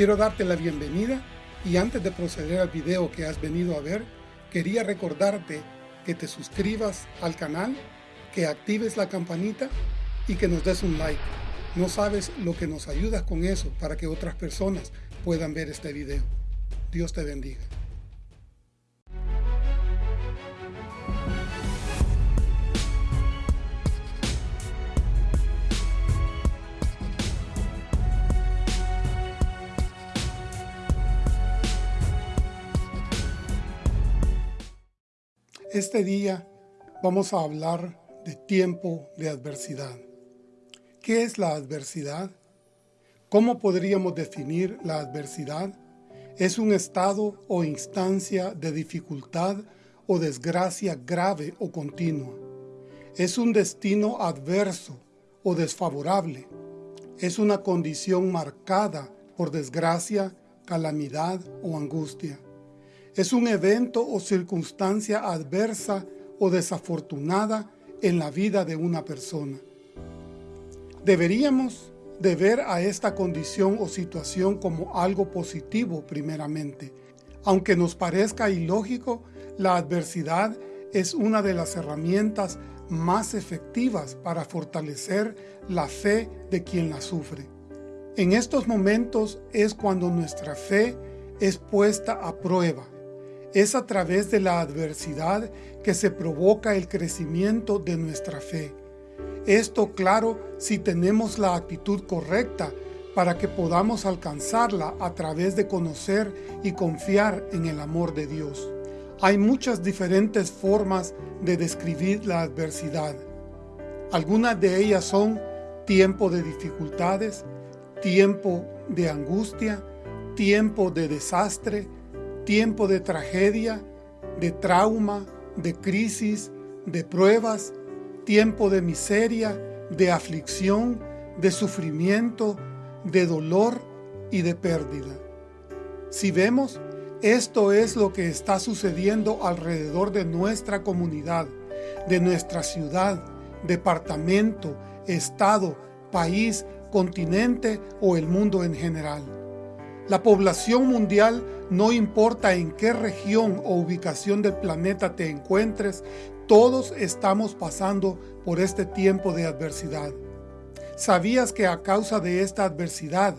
Quiero darte la bienvenida y antes de proceder al video que has venido a ver, quería recordarte que te suscribas al canal, que actives la campanita y que nos des un like. No sabes lo que nos ayudas con eso para que otras personas puedan ver este video. Dios te bendiga. Este día vamos a hablar de tiempo de adversidad. ¿Qué es la adversidad? ¿Cómo podríamos definir la adversidad? Es un estado o instancia de dificultad o desgracia grave o continua. Es un destino adverso o desfavorable. Es una condición marcada por desgracia, calamidad o angustia es un evento o circunstancia adversa o desafortunada en la vida de una persona. Deberíamos de ver a esta condición o situación como algo positivo primeramente. Aunque nos parezca ilógico, la adversidad es una de las herramientas más efectivas para fortalecer la fe de quien la sufre. En estos momentos es cuando nuestra fe es puesta a prueba es a través de la adversidad que se provoca el crecimiento de nuestra fe. Esto claro si tenemos la actitud correcta para que podamos alcanzarla a través de conocer y confiar en el amor de Dios. Hay muchas diferentes formas de describir la adversidad. Algunas de ellas son tiempo de dificultades, tiempo de angustia, tiempo de desastre, tiempo de tragedia, de trauma, de crisis, de pruebas, tiempo de miseria, de aflicción, de sufrimiento, de dolor y de pérdida. Si vemos, esto es lo que está sucediendo alrededor de nuestra comunidad, de nuestra ciudad, departamento, estado, país, continente o el mundo en general. La población mundial, no importa en qué región o ubicación del planeta te encuentres, todos estamos pasando por este tiempo de adversidad. ¿Sabías que a causa de esta adversidad,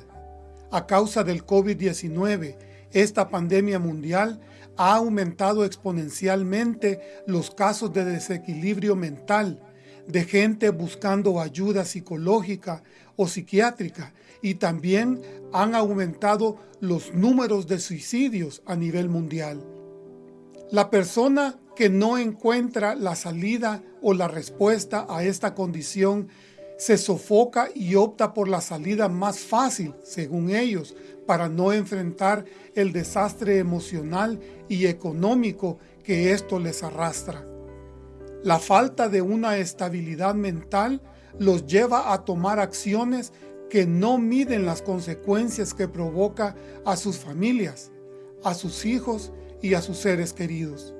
a causa del COVID-19, esta pandemia mundial ha aumentado exponencialmente los casos de desequilibrio mental, de gente buscando ayuda psicológica o psiquiátrica y también han aumentado los números de suicidios a nivel mundial. La persona que no encuentra la salida o la respuesta a esta condición se sofoca y opta por la salida más fácil, según ellos, para no enfrentar el desastre emocional y económico que esto les arrastra. La falta de una estabilidad mental los lleva a tomar acciones que no miden las consecuencias que provoca a sus familias, a sus hijos y a sus seres queridos.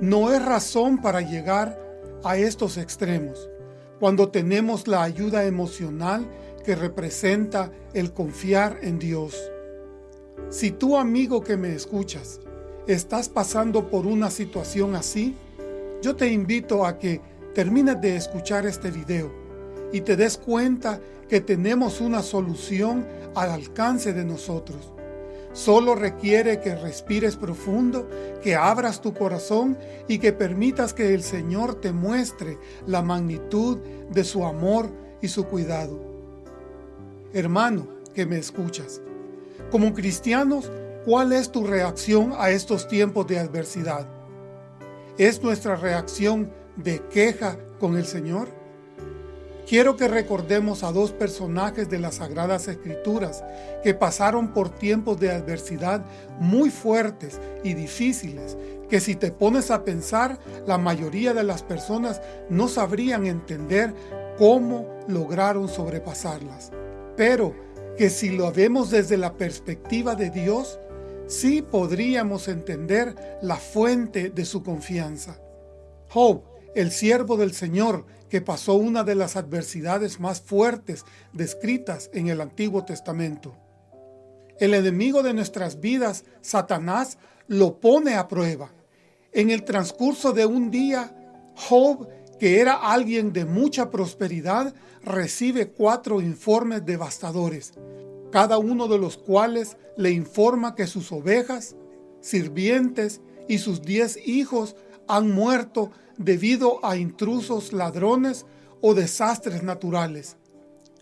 No es razón para llegar a estos extremos cuando tenemos la ayuda emocional que representa el confiar en Dios. Si tú amigo que me escuchas, estás pasando por una situación así, yo te invito a que termines de escuchar este video y te des cuenta que tenemos una solución al alcance de nosotros. Solo requiere que respires profundo, que abras tu corazón y que permitas que el Señor te muestre la magnitud de su amor y su cuidado. Hermano que me escuchas, como cristianos, ¿cuál es tu reacción a estos tiempos de adversidad? ¿Es nuestra reacción de queja con el Señor? Quiero que recordemos a dos personajes de las Sagradas Escrituras que pasaron por tiempos de adversidad muy fuertes y difíciles, que si te pones a pensar, la mayoría de las personas no sabrían entender cómo lograron sobrepasarlas. Pero que si lo vemos desde la perspectiva de Dios, sí podríamos entender la fuente de su confianza. Job, el siervo del Señor, que pasó una de las adversidades más fuertes descritas en el Antiguo Testamento. El enemigo de nuestras vidas, Satanás, lo pone a prueba. En el transcurso de un día, Job, que era alguien de mucha prosperidad, recibe cuatro informes devastadores, cada uno de los cuales le informa que sus ovejas, sirvientes y sus diez hijos han muerto debido a intrusos ladrones o desastres naturales.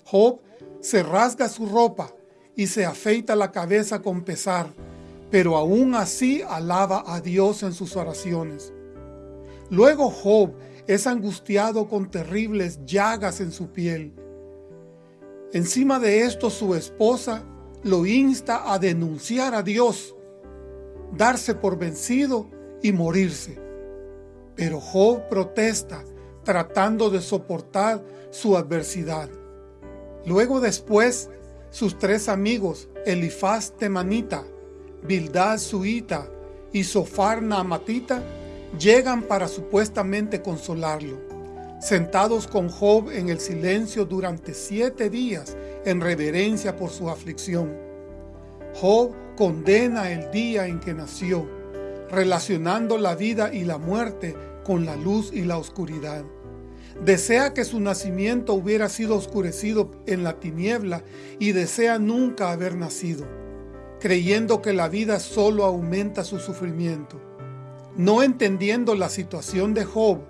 Job se rasga su ropa y se afeita la cabeza con pesar, pero aún así alaba a Dios en sus oraciones. Luego Job es angustiado con terribles llagas en su piel. Encima de esto su esposa lo insta a denunciar a Dios, darse por vencido y morirse. Pero Job protesta tratando de soportar su adversidad. Luego después, sus tres amigos, Elifaz Temanita, Bildad Suita y Sofar Naamatita, llegan para supuestamente consolarlo. Sentados con Job en el silencio durante siete días en reverencia por su aflicción. Job condena el día en que nació, relacionando la vida y la muerte con la luz y la oscuridad. Desea que su nacimiento hubiera sido oscurecido en la tiniebla y desea nunca haber nacido, creyendo que la vida solo aumenta su sufrimiento. No entendiendo la situación de Job,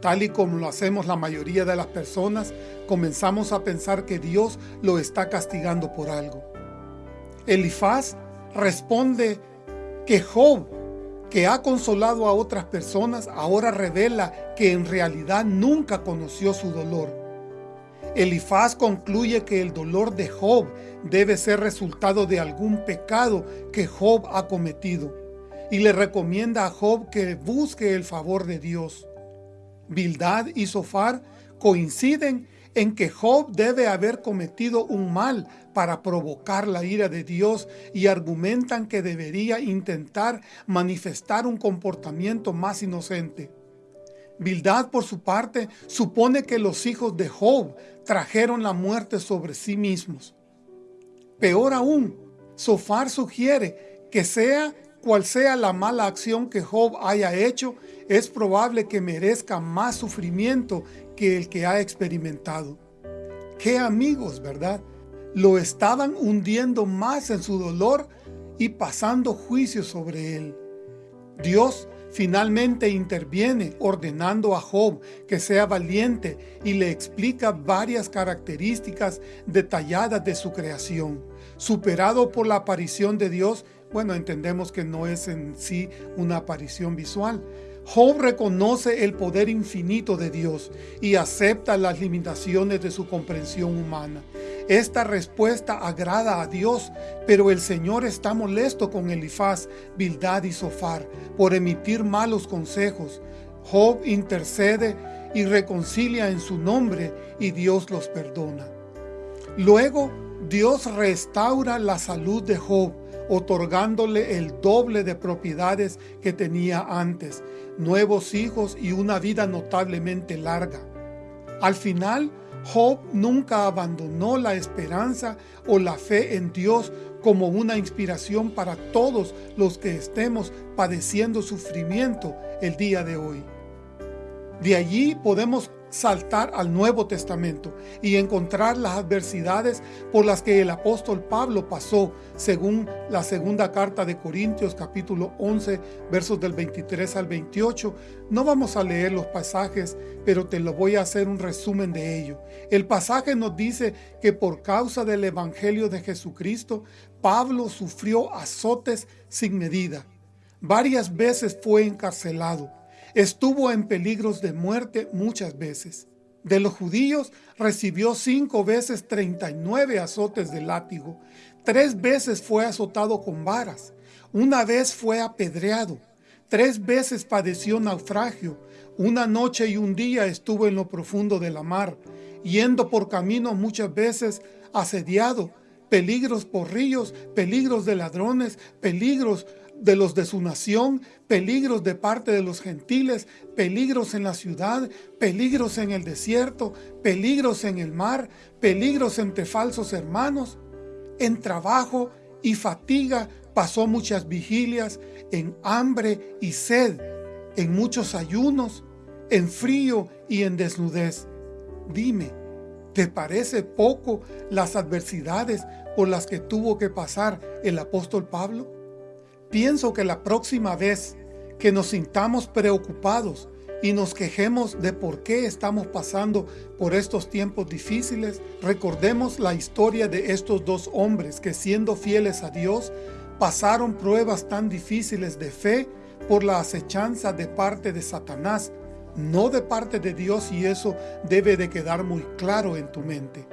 tal y como lo hacemos la mayoría de las personas, comenzamos a pensar que Dios lo está castigando por algo. Elifaz responde que Job que ha consolado a otras personas, ahora revela que en realidad nunca conoció su dolor. Elifaz concluye que el dolor de Job debe ser resultado de algún pecado que Job ha cometido y le recomienda a Job que busque el favor de Dios. Bildad y Sofar coinciden en que Job debe haber cometido un mal para provocar la ira de Dios y argumentan que debería intentar manifestar un comportamiento más inocente. Bildad, por su parte, supone que los hijos de Job trajeron la muerte sobre sí mismos. Peor aún, Sofar sugiere que sea cual sea la mala acción que Job haya hecho, es probable que merezca más sufrimiento que el que ha experimentado. ¡Qué amigos, verdad! Lo estaban hundiendo más en su dolor y pasando juicio sobre él. Dios finalmente interviene ordenando a Job que sea valiente y le explica varias características detalladas de su creación. Superado por la aparición de Dios, bueno, entendemos que no es en sí una aparición visual, Job reconoce el poder infinito de Dios y acepta las limitaciones de su comprensión humana. Esta respuesta agrada a Dios, pero el Señor está molesto con Elifaz, Bildad y Sofar por emitir malos consejos. Job intercede y reconcilia en su nombre y Dios los perdona. Luego, Dios restaura la salud de Job, otorgándole el doble de propiedades que tenía antes, nuevos hijos y una vida notablemente larga. Al final, Job nunca abandonó la esperanza o la fe en Dios como una inspiración para todos los que estemos padeciendo sufrimiento el día de hoy. De allí podemos saltar al Nuevo Testamento y encontrar las adversidades por las que el apóstol Pablo pasó, según la segunda carta de Corintios capítulo 11, versos del 23 al 28. No vamos a leer los pasajes, pero te lo voy a hacer un resumen de ello. El pasaje nos dice que por causa del Evangelio de Jesucristo, Pablo sufrió azotes sin medida. Varias veces fue encarcelado Estuvo en peligros de muerte muchas veces. De los judíos recibió cinco veces 39 azotes de látigo. Tres veces fue azotado con varas. Una vez fue apedreado. Tres veces padeció naufragio. Una noche y un día estuvo en lo profundo de la mar, yendo por camino muchas veces asediado, peligros por ríos, peligros de ladrones, peligros de los de su nación, peligros de parte de los gentiles, peligros en la ciudad, peligros en el desierto, peligros en el mar, peligros entre falsos hermanos. en trabajo y fatiga pasó muchas vigilias, en hambre y sed, en muchos ayunos, en frío y en desnudez. Dime, ¿te parece poco las adversidades por las que tuvo que pasar el apóstol Pablo? Pienso que la próxima vez que nos sintamos preocupados y nos quejemos de por qué estamos pasando por estos tiempos difíciles, recordemos la historia de estos dos hombres que siendo fieles a Dios, pasaron pruebas tan difíciles de fe por la acechanza de parte de Satanás, no de parte de Dios y eso debe de quedar muy claro en tu mente.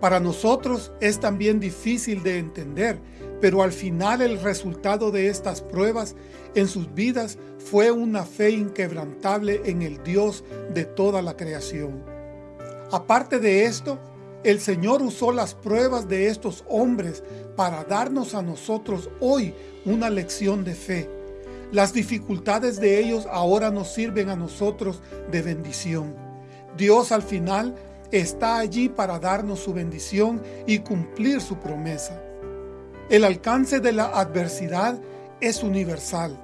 Para nosotros es también difícil de entender, pero al final el resultado de estas pruebas en sus vidas fue una fe inquebrantable en el Dios de toda la creación. Aparte de esto, el Señor usó las pruebas de estos hombres para darnos a nosotros hoy una lección de fe. Las dificultades de ellos ahora nos sirven a nosotros de bendición. Dios al final está allí para darnos su bendición y cumplir su promesa. El alcance de la adversidad es universal.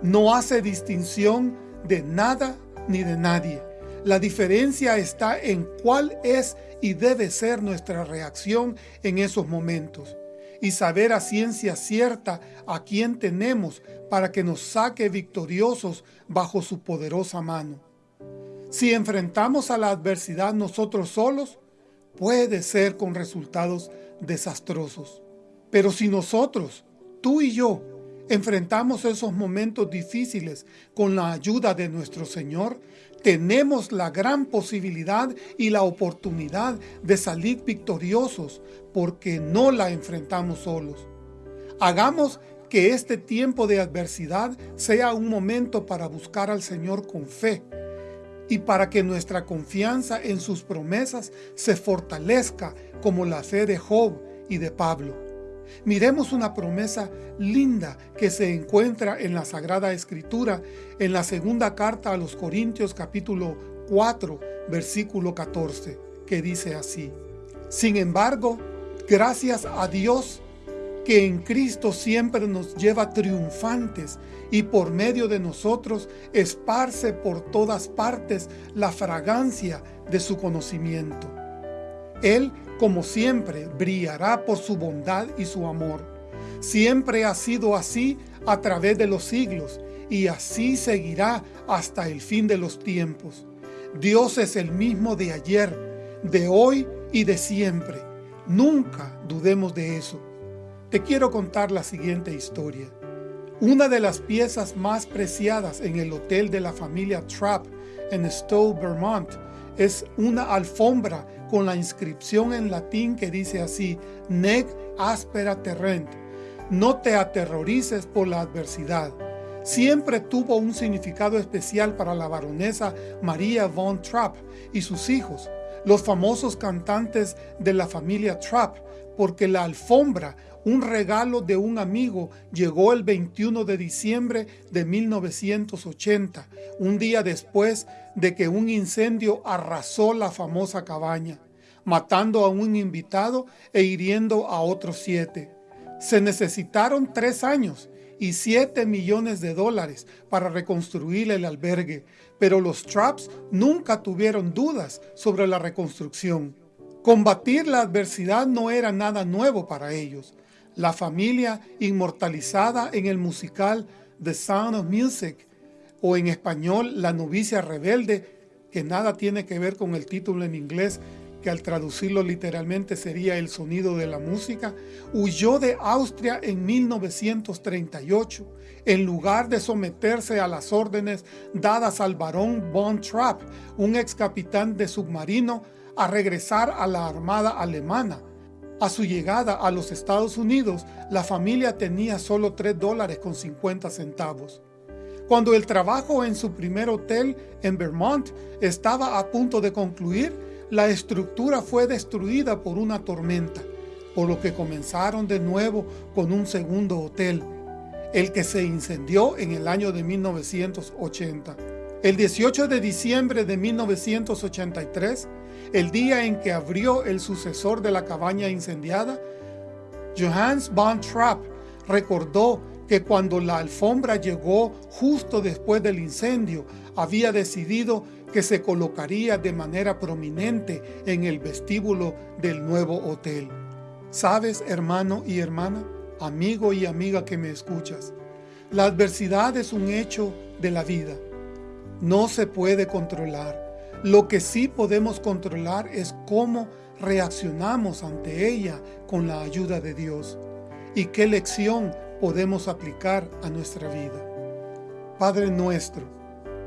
No hace distinción de nada ni de nadie. La diferencia está en cuál es y debe ser nuestra reacción en esos momentos y saber a ciencia cierta a quién tenemos para que nos saque victoriosos bajo su poderosa mano. Si enfrentamos a la adversidad nosotros solos, puede ser con resultados desastrosos. Pero si nosotros, tú y yo, enfrentamos esos momentos difíciles con la ayuda de nuestro Señor, tenemos la gran posibilidad y la oportunidad de salir victoriosos porque no la enfrentamos solos. Hagamos que este tiempo de adversidad sea un momento para buscar al Señor con fe y para que nuestra confianza en sus promesas se fortalezca como la fe de Job y de Pablo. Miremos una promesa linda que se encuentra en la Sagrada Escritura en la segunda carta a los Corintios capítulo 4 versículo 14 que dice así Sin embargo, gracias a Dios que en Cristo siempre nos lleva triunfantes y por medio de nosotros esparce por todas partes la fragancia de su conocimiento. Él como siempre, brillará por su bondad y su amor. Siempre ha sido así a través de los siglos, y así seguirá hasta el fin de los tiempos. Dios es el mismo de ayer, de hoy y de siempre. Nunca dudemos de eso. Te quiero contar la siguiente historia. Una de las piezas más preciadas en el hotel de la familia Trapp en Stowe, Vermont, es una alfombra con la inscripción en latín que dice así, Nec aspera terrent, no te aterrorices por la adversidad. Siempre tuvo un significado especial para la baronesa María von Trapp y sus hijos, los famosos cantantes de la familia Trapp, porque la alfombra, un regalo de un amigo, llegó el 21 de diciembre de 1980, un día después de que un incendio arrasó la famosa cabaña, matando a un invitado e hiriendo a otros siete. Se necesitaron tres años y siete millones de dólares para reconstruir el albergue, pero los Traps nunca tuvieron dudas sobre la reconstrucción. Combatir la adversidad no era nada nuevo para ellos. La familia inmortalizada en el musical The Sound of Music o en español La novicia rebelde, que nada tiene que ver con el título en inglés, que al traducirlo literalmente sería el sonido de la música, huyó de Austria en 1938 en lugar de someterse a las órdenes dadas al barón von Trapp, un ex capitán de submarino, a regresar a la armada alemana. A su llegada a los Estados Unidos, la familia tenía solo 3 dólares con 50 centavos. Cuando el trabajo en su primer hotel en Vermont estaba a punto de concluir, la estructura fue destruida por una tormenta, por lo que comenzaron de nuevo con un segundo hotel, el que se incendió en el año de 1980. El 18 de diciembre de 1983, el día en que abrió el sucesor de la cabaña incendiada, Johannes von Trapp recordó que cuando la alfombra llegó justo después del incendio, había decidido que se colocaría de manera prominente en el vestíbulo del nuevo hotel. ¿Sabes, hermano y hermana, amigo y amiga que me escuchas? La adversidad es un hecho de la vida. No se puede controlar. Lo que sí podemos controlar es cómo reaccionamos ante ella con la ayuda de Dios y qué lección podemos aplicar a nuestra vida. Padre nuestro,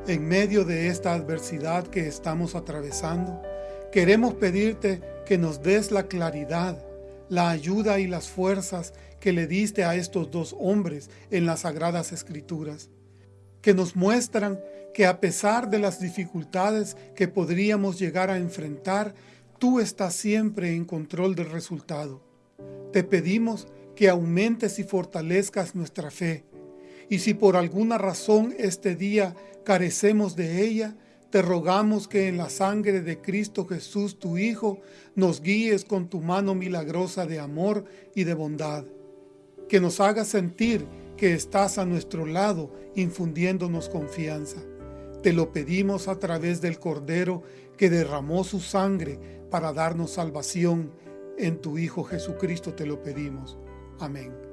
en medio de esta adversidad que estamos atravesando, queremos pedirte que nos des la claridad, la ayuda y las fuerzas que le diste a estos dos hombres en las Sagradas Escrituras, que nos muestran que a pesar de las dificultades que podríamos llegar a enfrentar, tú estás siempre en control del resultado. Te pedimos que aumentes y fortalezcas nuestra fe, y si por alguna razón este día carecemos de ella, te rogamos que en la sangre de Cristo Jesús, tu Hijo, nos guíes con tu mano milagrosa de amor y de bondad. Que nos hagas sentir que estás a nuestro lado, infundiéndonos confianza. Te lo pedimos a través del Cordero que derramó su sangre para darnos salvación. En tu Hijo Jesucristo te lo pedimos. Amén.